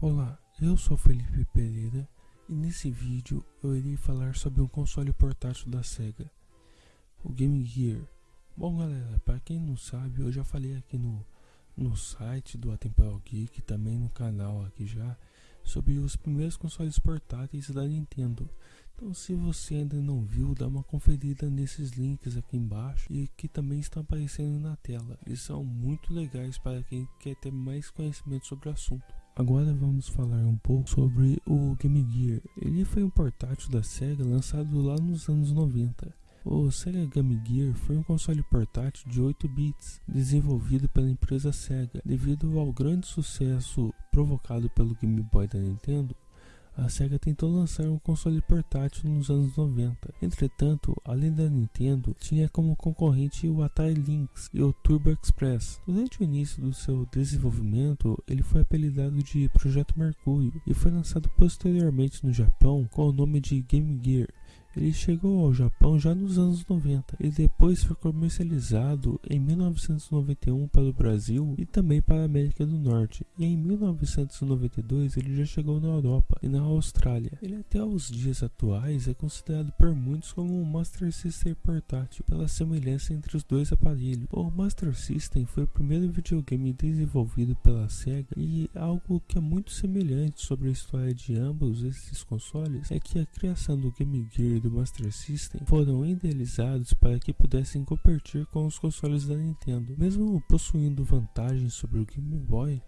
Olá, eu sou Felipe Pereira e nesse vídeo eu irei falar sobre um console portátil da SEGA, o Game Gear. Bom galera, para quem não sabe, eu já falei aqui no, no site do Atemporal Geek, também no canal aqui já, sobre os primeiros consoles portáteis da Nintendo. Então se você ainda não viu, dá uma conferida nesses links aqui embaixo e que também estão aparecendo na tela. Eles são muito legais para quem quer ter mais conhecimento sobre o assunto. Agora vamos falar um pouco sobre o Game Gear. Ele foi um portátil da SEGA lançado lá nos anos 90. O Sega Game Gear foi um console portátil de 8 bits, desenvolvido pela empresa Sega. Devido ao grande sucesso provocado pelo Game Boy da Nintendo, a SEGA tentou lançar um console portátil nos anos 90. Entretanto, além da Nintendo, tinha como concorrente o Atari Lynx e o Turbo Express. Durante o início do seu desenvolvimento, ele foi apelidado de Projeto Mercúrio e foi lançado posteriormente no Japão com o nome de Game Gear. Ele chegou ao Japão já nos anos 90 e depois foi comercializado em 1991 para o Brasil e também para a América do Norte. E em 1992 ele já chegou na Europa e na Austrália. Ele até os dias atuais é considerado por muitos como um Master System portátil pela semelhança entre os dois aparelhos. O Master System foi o primeiro videogame desenvolvido pela Sega e algo que é muito semelhante sobre a história de ambos esses consoles é que a criação do Game Gear do Master System foram idealizados para que pudessem competir com os consoles da Nintendo. Mesmo possuindo vantagens sobre o Game Boy,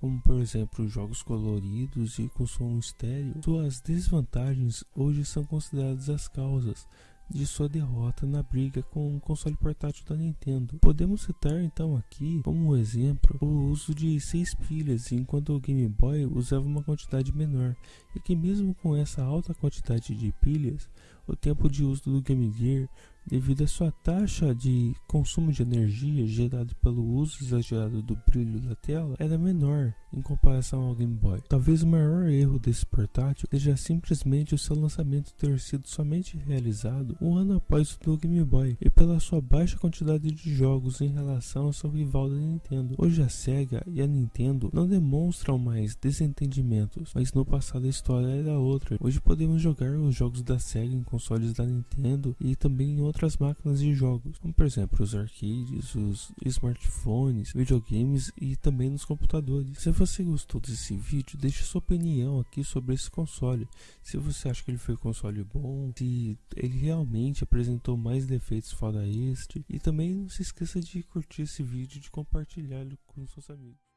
como por exemplo jogos coloridos e com som estéreo, suas desvantagens hoje são consideradas as causas de sua derrota na briga com o console portátil da Nintendo. Podemos citar então aqui como exemplo o uso de 6 pilhas, enquanto o Game Boy usava uma quantidade menor, e que mesmo com essa alta quantidade de pilhas, o tempo de uso do Game Gear devido à sua taxa de consumo de energia gerado pelo uso exagerado do brilho da tela era menor em comparação ao Game Boy. Talvez o maior erro desse portátil seja simplesmente o seu lançamento ter sido somente realizado um ano após o do Game Boy e pela sua baixa quantidade de jogos em relação ao seu rival da Nintendo. Hoje a Sega e a Nintendo não demonstram mais desentendimentos, mas no passado a história era outra. Hoje podemos jogar os jogos da Sega em consoles da Nintendo e também em outras outras máquinas de jogos, como por exemplo os arcades, os smartphones, videogames e também nos computadores. Se você gostou desse vídeo, deixe sua opinião aqui sobre esse console. Se você acha que ele foi um console bom, se ele realmente apresentou mais defeitos fora este. E também não se esqueça de curtir esse vídeo e de compartilhá-lo com seus amigos.